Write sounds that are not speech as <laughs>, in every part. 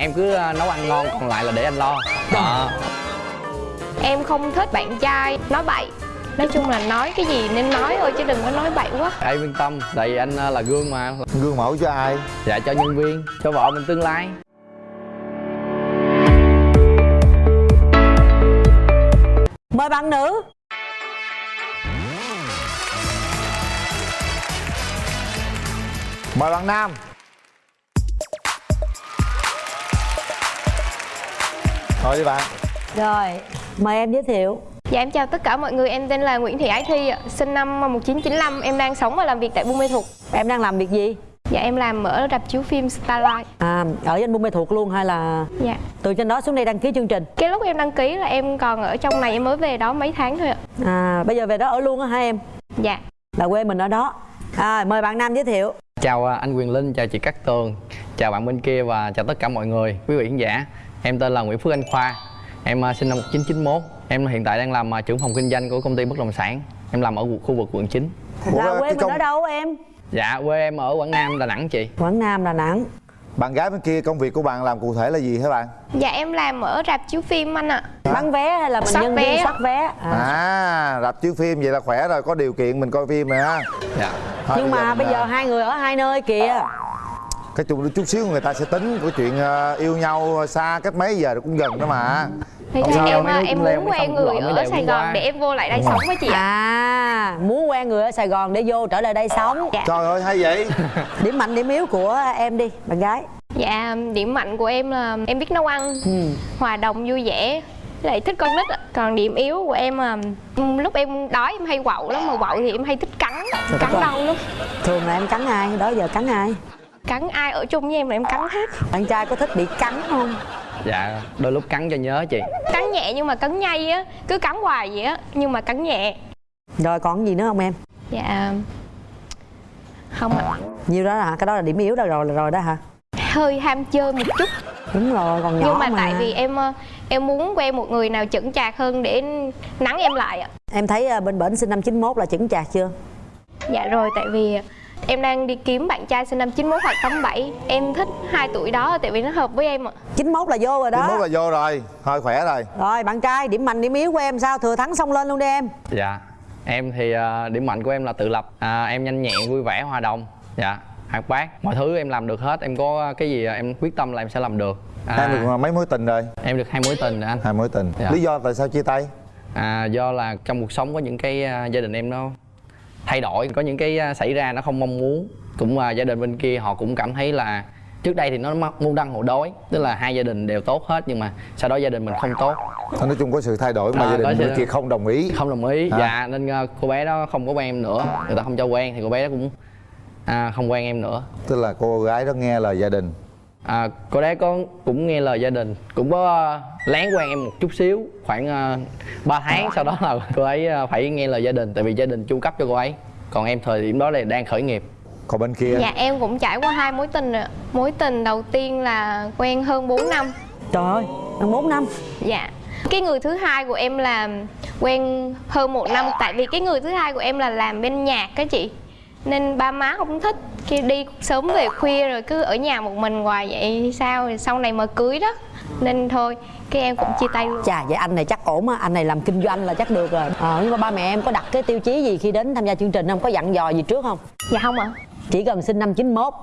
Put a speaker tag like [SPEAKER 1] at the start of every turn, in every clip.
[SPEAKER 1] em cứ ờ, nấu ăn ngon còn lại là để anh lo. Đó.
[SPEAKER 2] Em không thích bạn trai nói bậy. Nói chung là nói cái gì nên nói thôi chứ đừng có nói bậy quá.
[SPEAKER 1] Em yên tâm tại vì anh ờ, là gương mà.
[SPEAKER 3] Gương mẫu cho ai?
[SPEAKER 1] Dạ cho nhân viên cho vợ mình tương lai.
[SPEAKER 4] Mời bạn nữ.
[SPEAKER 3] Mời bạn nam thôi đi bạn.
[SPEAKER 4] Rồi mời em giới thiệu.
[SPEAKER 2] Dạ em chào tất cả mọi người, em tên là Nguyễn Thị Ái Thi ạ. Sinh năm 1995, em đang sống và làm việc tại Buôn Mê Thuột
[SPEAKER 4] em đang làm việc gì?
[SPEAKER 2] Dạ em làm ở rạp chiếu phim Starlight.
[SPEAKER 4] À ở danh buôn mê thuộc luôn hay là
[SPEAKER 2] Dạ.
[SPEAKER 4] từ trên đó xuống đây đăng ký chương trình?
[SPEAKER 2] Cái lúc em đăng ký là em còn ở trong này, em mới về đó mấy tháng thôi ạ.
[SPEAKER 4] À bây giờ về đó ở luôn á hả em?
[SPEAKER 2] Dạ.
[SPEAKER 4] Là quê mình ở đó. À, mời bạn nam giới thiệu.
[SPEAKER 1] Chào ờ, anh Quyền Linh chào chị Cát Tường. Chào bạn bên kia và chào tất cả mọi người. Quý vị khán giả em tên là Nguyễn Phước Anh Khoa. Em ờ, sinh năm 1991 em hiện tại đang làm ờ, trưởng phòng kinh doanh của công ty bất động sản. Em làm ở khu vực quận 9
[SPEAKER 3] Ủa,
[SPEAKER 4] là
[SPEAKER 3] cái
[SPEAKER 4] quê mình
[SPEAKER 3] công-
[SPEAKER 4] ở đâu em?
[SPEAKER 1] Dạ quê em ở Quảng Nam Đà Nẵng chị.
[SPEAKER 4] Quảng nam đà nẵng.
[SPEAKER 3] Bạn gái bên kia công việc của bạn làm cụ thể là gì hả bạn?
[SPEAKER 2] Dạ em làm ở rạp chiếu phim anh ạ.
[SPEAKER 4] Bán vé hay là mình
[SPEAKER 2] Soát
[SPEAKER 4] nhân
[SPEAKER 2] vé.
[SPEAKER 4] viên soát vé? À.
[SPEAKER 3] à rạp chiếu phim vậy là khỏe rồi có điều kiện mình coi phim rồi ha.
[SPEAKER 1] Dạ.
[SPEAKER 3] Thôi,
[SPEAKER 4] nhưng mà bây
[SPEAKER 3] mình,
[SPEAKER 4] giờ
[SPEAKER 3] à,
[SPEAKER 4] hai người ở hai nơi kìa
[SPEAKER 3] cái chung chút xíu người ta sẽ tính của chuyện ờ, yêu nhau xa cách mấy giờ cũng gần đó mà.
[SPEAKER 2] Thì
[SPEAKER 1] Không
[SPEAKER 2] là
[SPEAKER 1] sao,
[SPEAKER 2] em em muốn quen người ở Sài Gòn
[SPEAKER 1] qua.
[SPEAKER 2] để em vô lại đây sống với chị ạ.
[SPEAKER 4] À muốn quen người ở sài gòn để vô trở lại đây sống.
[SPEAKER 2] Dạ.
[SPEAKER 3] trời ơi hay vậy. <laughs>
[SPEAKER 4] Điểm mạnh điểm yếu của em đi bạn gái.
[SPEAKER 2] Dạ điểm mạnh của em là em biết nấu ăn
[SPEAKER 4] ừ.
[SPEAKER 2] Hòa đồng vui vẻ lại thích con nít ạ. Còn điểm yếu của em là lúc em đói em hay quậu lắm mà quậu thì em hay thích cắn Cắn đau lắm.
[SPEAKER 4] Thường là em cắn ai? Đó giờ cắn ai
[SPEAKER 2] Cắn ai ở chung với em là em cắn hết.
[SPEAKER 4] Bạn trai có thích bị cắn không?
[SPEAKER 1] Dạ đôi lúc cắn cho nhớ chị.
[SPEAKER 2] Cắn nhẹ nhưng mà cắn nhây á Cứ cắn hoài vậy á Nhưng mà cắn nhẹ.
[SPEAKER 4] Rồi còn gì nữa không em?
[SPEAKER 2] Dạ Không ạ.
[SPEAKER 4] Nhiêu đó hả? Cái đó là điểm yếu đó rồi rồi đó hả?
[SPEAKER 2] Hơi ham chơi một chút.
[SPEAKER 4] Đúng rồi còn nhỏ
[SPEAKER 2] Nhưng mà,
[SPEAKER 4] mà.
[SPEAKER 2] tại vì em ờ, em muốn quen một người nào chững chạc hơn để nắng em lại ạ.
[SPEAKER 4] Em thấy à, bên bển sinh năm 91 là chững chạc chưa?
[SPEAKER 2] Dạ rồi tại vì em đang đi kiếm bạn trai sinh năm 91 hoặc 87 Em thích hai tuổi đó tại vì nó hợp với em ạ.
[SPEAKER 4] 91 là vô rồi đó.
[SPEAKER 3] Mốt là vô rồi. Thôi khỏe rồi.
[SPEAKER 4] Rồi bạn trai điểm mạnh điểm yếu của em sao? Thừa thắng xông lên luôn đi em.
[SPEAKER 1] Dạ. Em thì ờ, điểm mạnh của em là tự lập. À, em nhanh nhẹn vui vẻ hòa đồng. Dạ. Hoạt bát. Mọi thứ em làm được hết. Em có cái gì em quyết tâm là em sẽ làm được. À,
[SPEAKER 3] em được mấy mối tình rồi?
[SPEAKER 1] em được hai mối tình rồi anh.
[SPEAKER 3] Hai mối tình.
[SPEAKER 1] Dạ.
[SPEAKER 3] lý do tại sao chia tay?
[SPEAKER 1] À, do là trong cuộc sống có những cái à, gia đình em nó thay đổi có những cái à, xảy ra nó không mong muốn. Cũng à, gia đình bên kia họ cũng cảm thấy là trước đây thì nó môn đăng hộ đối tức là hai gia đình đều tốt hết nhưng mà sau đó gia đình mình không tốt.
[SPEAKER 3] Nói chung có sự thay đổi mà
[SPEAKER 1] À,
[SPEAKER 3] gia đình
[SPEAKER 1] sự-
[SPEAKER 3] bên kia không đồng ý.
[SPEAKER 1] không đồng ý.
[SPEAKER 3] À.
[SPEAKER 1] dạ nên à, cô bé đó không có quen em nữa. Người ta không cho quen thì cô bé đó cũng à, không quen em nữa.
[SPEAKER 3] Tức là cô gái đó nghe lời gia đình
[SPEAKER 1] à, cô bé có cũng nghe lời gia đình cũng có à, lén quen em một chút xíu khoảng uh, 3 tháng sau đó là cô ấy à, phải nghe lời gia đình tại vì gia đình chu cấp cho cô ấy. Còn em thời điểm đó là đang khởi nghiệp.
[SPEAKER 3] Còn bên kia?
[SPEAKER 2] Dạ em cũng trải qua hai mối tình rồi ạ. Mối tình đầu tiên là quen hơn 4 năm.
[SPEAKER 4] Trời ơi 4 năm.
[SPEAKER 2] Dạ. Cái người thứ hai của em là quen hơn một năm. Tại vì cái người thứ hai của em là làm bên nhạc á chị Nên ba má không thích Khi đi sớm về khuya rồi cứ ở nhà một mình hoài vậy sao? Rồi Sau này mà cưới đó Nên thôi cái em cũng chia tay luôn.
[SPEAKER 4] Chà vậy anh này chắc ổn á. Anh này làm kinh doanh là chắc được rồi. Ờ nhưng mà ba mẹ em có đặt cái tiêu chí gì khi đến tham gia chương trình không? Có dặn dò gì trước không?
[SPEAKER 2] Dạ không ạ.
[SPEAKER 4] Chỉ cần sinh năm 91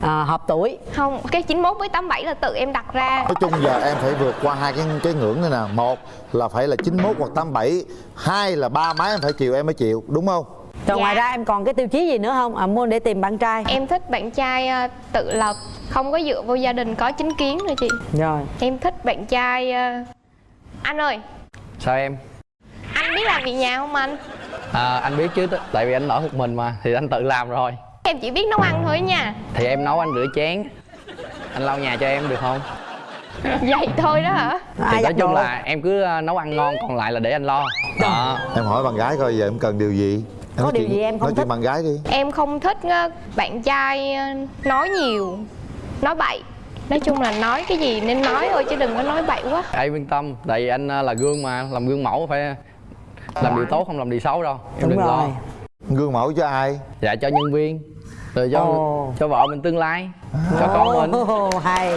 [SPEAKER 4] à, hợp tuổi.
[SPEAKER 2] Không, cái 91 với 87 là tự em đặt ra.
[SPEAKER 3] Nói chung giờ em phải vượt qua hai cái cái ngưỡng này nè. Một là phải là 91 hoặc 87 hai là ba má em phải chịu em mới chịu đúng không
[SPEAKER 4] rồi
[SPEAKER 2] Dạ.
[SPEAKER 4] ngoài ra em còn cái tiêu chí gì nữa không? À, muốn để tìm bạn trai.
[SPEAKER 2] Em thích bạn trai à, tự lập Không có dựa vô gia đình có chính kiến nữa chị.
[SPEAKER 4] Rồi.
[SPEAKER 2] Em thích bạn trai à, Anh ơi.
[SPEAKER 1] Sao em?
[SPEAKER 2] Anh biết làm việc nhà không anh?
[SPEAKER 1] à, anh biết chứ tại vì anh ở một mình mà thì anh tự làm rồi.
[SPEAKER 2] Em chỉ biết nấu ăn thôi nha.
[SPEAKER 1] Thì em nấu anh rửa chén. Anh lau nhà cho em được không?
[SPEAKER 2] Vậy thôi đó hả?
[SPEAKER 1] thì
[SPEAKER 4] ai
[SPEAKER 1] nói chung
[SPEAKER 4] đồ?
[SPEAKER 1] là em cứ à, nấu ăn ngon còn lại là để anh lo. Đó.
[SPEAKER 3] Em hỏi bạn gái coi giờ em cần điều gì
[SPEAKER 4] Có điều
[SPEAKER 3] chuyện-
[SPEAKER 4] gì em không
[SPEAKER 3] nói chuyện
[SPEAKER 4] thích?
[SPEAKER 3] bạn gái đi.
[SPEAKER 2] Em không thích á, bạn trai à, nói nhiều Nói bậy. Nói chung là nói cái gì nên nói thôi chứ đừng có nói bậy quá.
[SPEAKER 1] Em yên tâm tại vì anh à, là gương mà làm gương mẫu phải làm điều tốt không làm điều xấu đâu. Em
[SPEAKER 4] đúng
[SPEAKER 1] đừng
[SPEAKER 4] rồi.
[SPEAKER 1] Lo
[SPEAKER 3] gương mẫu cho ai?
[SPEAKER 1] Dạ cho nhân viên rồi cho cho vợ mình tương lai cho con mình.
[SPEAKER 4] Ồ, <laughs> hay.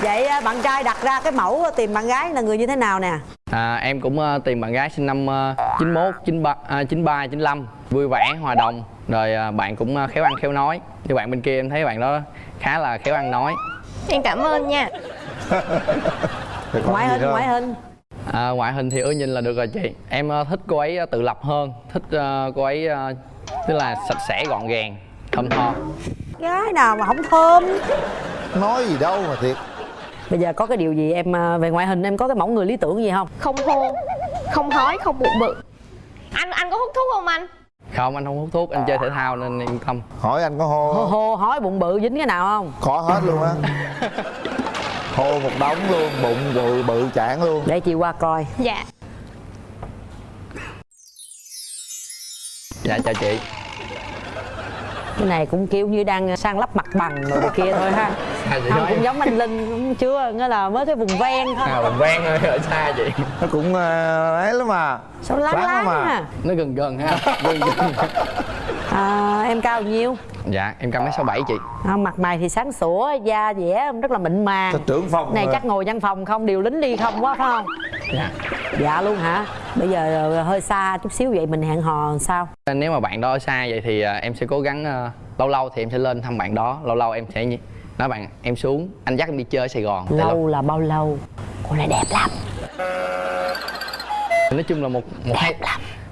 [SPEAKER 4] Vậy bạn trai đặt ra cái mẫu tìm bạn gái là người như thế nào nè
[SPEAKER 1] à, em cũng ờ, tìm bạn gái sinh năm uh, 91 93 à, 93 95 vui vẻ hòa đồng. Rồi ờ, bạn cũng ờ, khéo ăn khéo nói. Như bạn bên kia em thấy bạn đó khá là khéo ăn nói.
[SPEAKER 2] Em cảm ơn nha.
[SPEAKER 4] Ngoại hình ngoại hình.
[SPEAKER 1] À, ngoại hình thì ưa nhìn là được rồi chị. Em ờ, thích cô ấy ờ, tự lập hơn. Thích ờ, cô ấy ờ, tức là sạch sẽ gọn gàng thơm tho.
[SPEAKER 4] Gái nào mà không thơm?
[SPEAKER 3] Nói gì đâu mà thiệt
[SPEAKER 4] bây giờ có cái điều gì em à, về ngoại hình em có cái mẫu người lý tưởng gì không?
[SPEAKER 2] Không hôn không hói không bụng bự anh anh có hút thuốc không anh?
[SPEAKER 1] Không anh không hút thuốc anh chơi thể thao nên yên tâm
[SPEAKER 3] hỏi anh có hô
[SPEAKER 4] hô hô hói bụng bự dính cái nào không?
[SPEAKER 3] Có hết luôn á. <laughs> Hô một đống luôn bụng bự bự chản luôn.
[SPEAKER 4] Để chị qua coi.
[SPEAKER 2] Dạ.
[SPEAKER 1] Dạ chào chị.
[SPEAKER 4] Cái này cũng kiểu như đang sang lắp mặt bằng rồi kia thôi ha
[SPEAKER 1] Sao chị
[SPEAKER 4] không cũng giống anh linh cũng chưa nghĩa là mới cái vùng ven thôi.
[SPEAKER 1] À mình ven thôi ở xa chị
[SPEAKER 3] nó cũng ờ, ấy lắm mà
[SPEAKER 4] sao láng
[SPEAKER 3] Láng lắm à.
[SPEAKER 4] ha.
[SPEAKER 1] Nó gần gần ha. Gần gần. <laughs>
[SPEAKER 4] À, em cao bao nhiêu?
[SPEAKER 1] Dạ em cao mét sáu bảy chị.
[SPEAKER 4] À, mặt mày thì sáng sủa da dẻ rất là mịn màng.
[SPEAKER 3] Sao trưởng phòng
[SPEAKER 4] này
[SPEAKER 3] mà.
[SPEAKER 4] chắc ngồi văn phòng không điều lính đi không quá phải không?
[SPEAKER 1] Dạ.
[SPEAKER 4] Dạ luôn hả? Bây giờ ờ, hơi xa chút xíu vậy mình hẹn hò sao?
[SPEAKER 1] Nếu mà bạn đó ở xa vậy thì à, em sẽ cố gắng lâu lâu thì em sẽ lên thăm bạn đó lâu lâu em sẽ nói bạn em xuống anh dắt em đi chơi ở sài gòn.
[SPEAKER 4] Lâu là bao lâu? Cô này đẹp lắm.
[SPEAKER 1] Nói chung là một một hai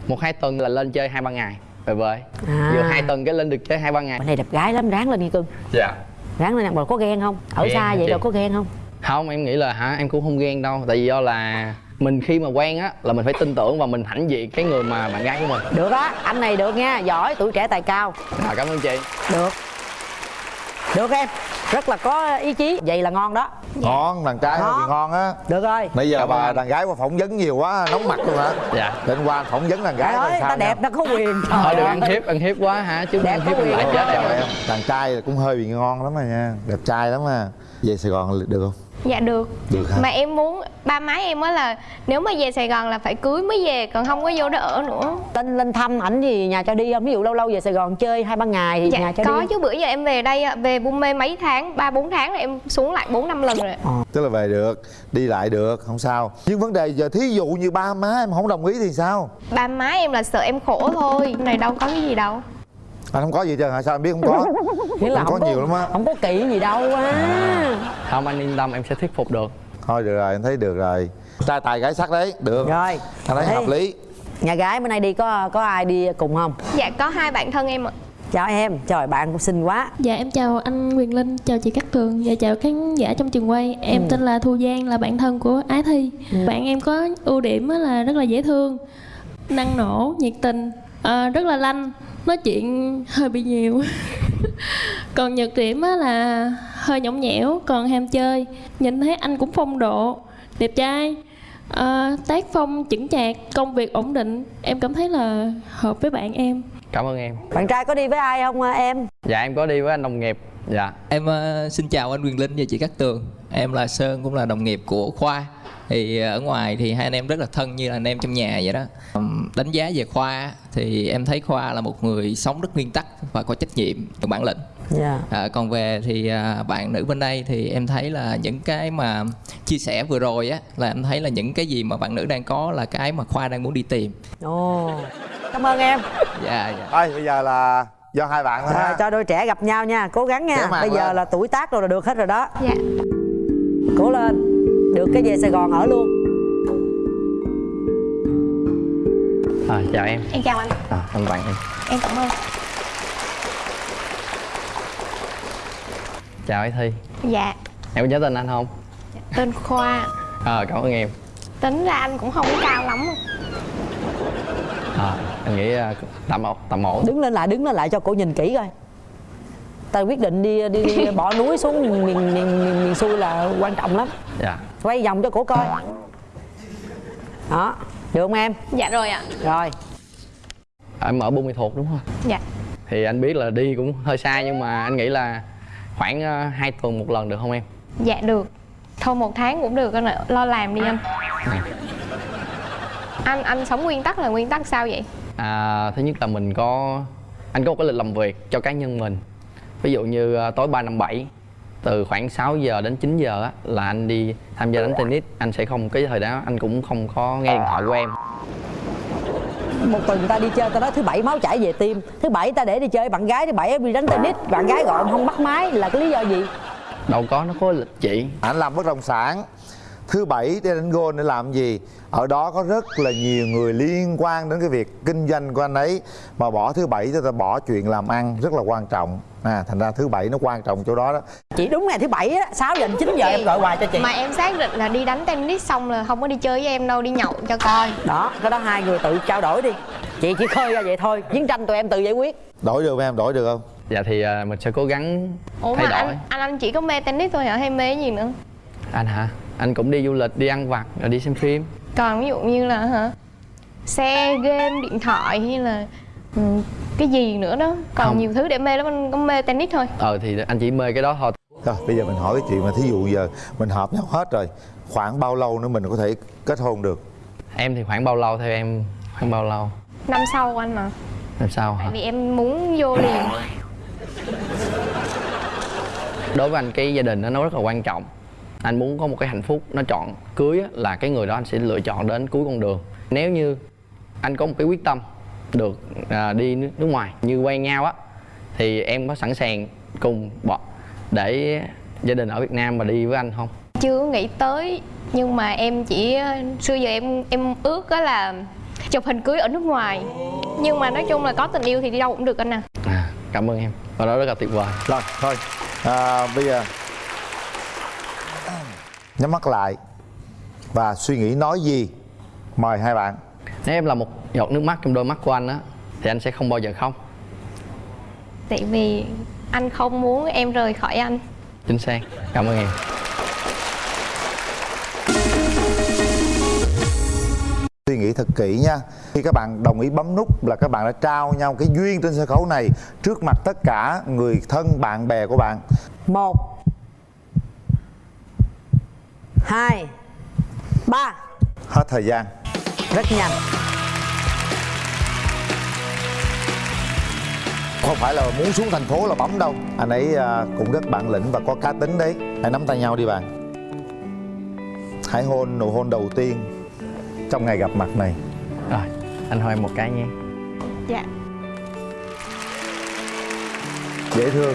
[SPEAKER 1] một hai tuần là lên chơi hai ba ngày về về
[SPEAKER 4] À.
[SPEAKER 1] vừa hai tuần cái lên được chơi hai ba ngày.
[SPEAKER 4] Bạn này đẹp gái lắm ráng lên đi cưng.
[SPEAKER 1] Dạ.
[SPEAKER 4] Ráng lên rồi có ghen không? Ở
[SPEAKER 1] Ghen
[SPEAKER 4] xa vậy đâu có ghen không?
[SPEAKER 1] Không em nghĩ là hả em cũng không ghen đâu. Tại vì do là mình khi mà quen á là mình phải tin tưởng và mình hãnh diện cái người mà bạn gái của mình.
[SPEAKER 4] Được á anh này được nha giỏi tuổi trẻ tài cao.
[SPEAKER 1] À, cảm ơn chị.
[SPEAKER 4] Được. Được em rất là có ý chí. Vậy là ngon đó.
[SPEAKER 3] Ngon đàn trai
[SPEAKER 4] Ngon.
[SPEAKER 3] thì ngon. á.
[SPEAKER 4] Được rồi.
[SPEAKER 3] Nãy giờ
[SPEAKER 1] Cảm
[SPEAKER 3] bà đàn gái qua phỏng vấn nhiều quá nóng mặt luôn hả?
[SPEAKER 1] Dạ.
[SPEAKER 3] Đến qua phỏng vấn đàn gái
[SPEAKER 4] ơi
[SPEAKER 3] sao
[SPEAKER 4] ta đẹp nó có quyền.
[SPEAKER 1] Thôi
[SPEAKER 4] Trời
[SPEAKER 1] đừng
[SPEAKER 4] ơi.
[SPEAKER 1] ăn hiếp ăn hiếp quá hả? Chứ
[SPEAKER 4] Đẹp
[SPEAKER 1] ăn hiếp lại chết em.
[SPEAKER 3] Đàn trai cũng hơi bị ngon lắm rồi nha. Đẹp trai lắm à về sài gòn được không
[SPEAKER 2] dạ được.
[SPEAKER 3] Được hả?
[SPEAKER 2] mà em muốn ba má em á là nếu mà về sài gòn là phải cưới mới về còn không có vô đó ở nữa.
[SPEAKER 4] Lên lên thăm ảnh gì nhà cho đi không ví dụ lâu lâu về sài gòn chơi hai ba ngày thì nhà
[SPEAKER 2] dạ
[SPEAKER 4] cho
[SPEAKER 2] có
[SPEAKER 4] đi.
[SPEAKER 2] chứ bữa giờ em về đây á, về buôn mê mấy tháng ba bốn tháng rồi em xuống lại bốn năm lần rồi
[SPEAKER 3] tức là về được đi lại được không sao. Nhưng vấn đề giờ thí dụ như ba má em không đồng ý thì sao?
[SPEAKER 2] Ba má em là sợ em khổ thôi này đâu có cái gì đâu
[SPEAKER 3] anh không có gì chứ hả? Sao em biết không có?
[SPEAKER 4] Nghĩa là
[SPEAKER 3] Không
[SPEAKER 4] không
[SPEAKER 3] có nhiều lắm á.
[SPEAKER 4] không có kỹ gì đâu á.
[SPEAKER 1] Không anh yên tâm em sẽ thuyết phục được.
[SPEAKER 3] Thôi được rồi em thấy được rồi. Trai tài gái sắc đấy được.
[SPEAKER 4] Rồi.
[SPEAKER 3] Anh thấy
[SPEAKER 4] Ê,
[SPEAKER 3] hợp lý.
[SPEAKER 4] nhà gái bữa nay đi có có ai đi cùng không?
[SPEAKER 2] Dạ có hai bạn thân em ạ.
[SPEAKER 4] Chào em. Trời bạn cũng xinh quá.
[SPEAKER 5] Dạ em chào anh Quyền Linh, chào chị Cát Tường và chào khán giả trong trường quay. Em
[SPEAKER 4] Ừ.
[SPEAKER 5] tên là Thu Giang, là bạn thân của Ái Thi. Bạn em có ưu điểm á là rất là dễ thương Năng nổ, nhiệt tình, à, rất là lanh Nói chuyện hơi bị nhiều. <laughs> Còn nhược điểm á là hơi nhõng nhẽo, còn ham chơi. Nhìn thấy anh cũng phong độ, đẹp trai. À, Tác phong chững chạc, công việc ổn định. Em cảm thấy là hợp với bạn em.
[SPEAKER 1] Cảm ơn em.
[SPEAKER 4] Bạn trai có đi với ai không à, em?
[SPEAKER 1] Dạ em có đi với anh đồng nghiệp. Dạ.
[SPEAKER 6] Em ờ, xin chào anh Quyền Linh và chị Cát Tường. Em là Sơn cũng là đồng nghiệp của Khoa Thì ờ, ở ngoài thì hai anh em rất là thân như là anh em trong nhà vậy đó. Đánh giá về Khoa thì em thấy Khoa là một người sống rất nguyên tắc và có trách nhiệm, có bản lĩnh.
[SPEAKER 4] Dạ.
[SPEAKER 6] À, Còn về thì à, bạn nữ bên đây thì em thấy là những cái mà chia sẻ vừa rồi á Là em thấy là những cái gì mà bạn nữ đang có là cái mà Khoa đang muốn đi tìm.
[SPEAKER 4] Ồ cảm ơn em.
[SPEAKER 6] Dạ dạ.
[SPEAKER 3] Thôi bây giờ là do hai bạn thôi
[SPEAKER 4] rồi
[SPEAKER 3] ha.
[SPEAKER 4] cho đôi trẻ gặp nhau nha. Cố gắng nha. Bây giờ
[SPEAKER 3] lên.
[SPEAKER 4] là tuổi tác rồi là được hết rồi đó.
[SPEAKER 2] Dạ.
[SPEAKER 4] Cố lên được cái về sài gòn ở luôn.
[SPEAKER 1] À, chào em.
[SPEAKER 2] Em chào anh.
[SPEAKER 1] À, anh bạn em.
[SPEAKER 2] Em cảm ơn.
[SPEAKER 1] Chào ấy thi.
[SPEAKER 2] Dạ.
[SPEAKER 1] Em có nhớ tên anh không?
[SPEAKER 2] Tên khoa.
[SPEAKER 1] Ờ cảm ơn em.
[SPEAKER 2] Tính ra anh cũng không có cao lắm.
[SPEAKER 1] À, anh nghĩ à, tạm ổn tạm ổn
[SPEAKER 4] đứng lên lại đứng lên lại cho cổ nhìn kỹ coi ta quyết định đi đi, đi bỏ núi xuống miền miền miền, miền, xuôi là quan trọng lắm.
[SPEAKER 1] Dạ.
[SPEAKER 4] Quay vòng cho cổ coi. Đó được không em?
[SPEAKER 2] Dạ rồi ạ.
[SPEAKER 4] Rồi.
[SPEAKER 1] Em ở buôn mê thuột đúng không?
[SPEAKER 2] Dạ.
[SPEAKER 1] Thì anh biết là đi cũng hơi xa nhưng mà anh nghĩ là khoảng à, hai tuần một lần được không em?
[SPEAKER 2] Dạ được. Thôi một tháng cũng được anh lo làm đi anh. Anh anh sống nguyên tắc là nguyên tắc sao vậy?
[SPEAKER 1] À, thứ nhất là mình có anh có một cái lịch làm việc cho cá nhân mình ví dụ như à, tối ba năm bảy từ khoảng 6 giờ đến 9 giờ á là anh đi tham gia đánh tennis. Anh sẽ không cái thời đó anh cũng không có nghe điện thoại của em.
[SPEAKER 4] Một tuần người ta đi chơi ta nói thứ bảy máu chảy về tim. Thứ bảy ta để đi chơi bạn gái thứ bảy em đi đánh tennis. Bạn gái gọi em không bắt máy là cái lý do gì?
[SPEAKER 1] Đâu có nó có lịch chị.
[SPEAKER 3] Anh làm bất động sản thứ bảy để đánh gôn để làm gì? Ở đó có rất là nhiều người liên quan đến cái việc kinh doanh của anh ấy. Mà bỏ thứ bảy cho ta bỏ chuyện làm ăn rất là quan trọng. À thành ra thứ bảy nó quan trọng chỗ đó đó.
[SPEAKER 4] Chị đúng ngày thứ bảy á sáu giờ đến chín giờ em gọi hoài cho chị.
[SPEAKER 2] Mà em xác định là đi đánh tennis xong là không có đi chơi với em đâu đi nhậu cho coi.
[SPEAKER 4] Đó cái đó hai người tự trao đổi đi. Chị chỉ khơi ra vậy thôi chiến tranh tụi em tự giải quyết.
[SPEAKER 3] Đổi được em đổi được không?
[SPEAKER 1] Dạ thì à, mình sẽ cố gắng
[SPEAKER 2] ủa
[SPEAKER 1] thay
[SPEAKER 2] mà
[SPEAKER 1] đổi.
[SPEAKER 2] anh, anh anh chỉ có mê tennis thôi hả? Hay mê gì nữa?
[SPEAKER 1] Anh hả anh cũng đi du lịch đi ăn vặt rồi đi xem phim.
[SPEAKER 2] Còn ví dụ như là hả? Xe game điện thoại hay là ừ, cái gì nữa đó. Còn
[SPEAKER 1] Không.
[SPEAKER 2] nhiều thứ để mê lắm anh có mê tennis thôi.
[SPEAKER 1] Ờ thì anh chỉ mê cái đó thôi.
[SPEAKER 3] Rồi bây giờ mình hỏi cái chuyện mà thí dụ giờ mình hợp nhau hết rồi khoảng bao lâu nữa mình có thể kết hôn được?
[SPEAKER 1] Em thì khoảng bao lâu theo em? Khoảng bao lâu?
[SPEAKER 2] Năm sau anh mà.
[SPEAKER 1] Làm sao hả?
[SPEAKER 2] Tại vì em muốn vô liền.
[SPEAKER 1] Đối với anh cái gia đình nó rất là quan trọng anh muốn có một cái hạnh phúc nó chọn cưới á, là cái người đó anh sẽ lựa chọn đến cuối con đường. Nếu như anh có một cái quyết tâm được à, đi nước, ngoài như quen nhau á thì em có sẵn sàng cùng bỏ để gia đình ở Việt Nam mà đi với anh không?
[SPEAKER 2] Chưa nghĩ tới nhưng mà em chỉ xưa giờ em em ước đó là chụp hình cưới ở nước ngoài. Nhưng mà nói chung là có tình yêu thì đi đâu cũng được anh à.
[SPEAKER 1] À, cảm ơn em. Và đó rất là tuyệt vời.
[SPEAKER 3] Rồi thôi. À, bây giờ nhắm mắt lại và suy nghĩ nói gì? Mời hai bạn.
[SPEAKER 1] Nếu em là một giọt nước mắt trong đôi mắt của anh á thì anh sẽ không bao giờ khóc.
[SPEAKER 2] Tại vì anh không muốn em rời khỏi anh.
[SPEAKER 1] Chính xác. Cảm ơn em.
[SPEAKER 3] Suy nghĩ thật kỹ nha. Khi các bạn đồng ý bấm nút là các bạn đã trao nhau cái duyên trên sân khấu này trước mặt tất cả người thân bạn bè của bạn.
[SPEAKER 4] Một hai ba.
[SPEAKER 3] Hết thời gian.
[SPEAKER 4] Rất nhanh.
[SPEAKER 3] Không phải là muốn xuống thành phố là bấm đâu. Anh ấy à, cũng rất bản lĩnh và có cá tính đấy. Hãy nắm tay nhau đi bạn. Hãy hôn nụ hôn đầu tiên trong ngày gặp mặt này.
[SPEAKER 1] Rồi anh hỏi em một cái nhé.
[SPEAKER 2] Dạ.
[SPEAKER 3] Dễ thương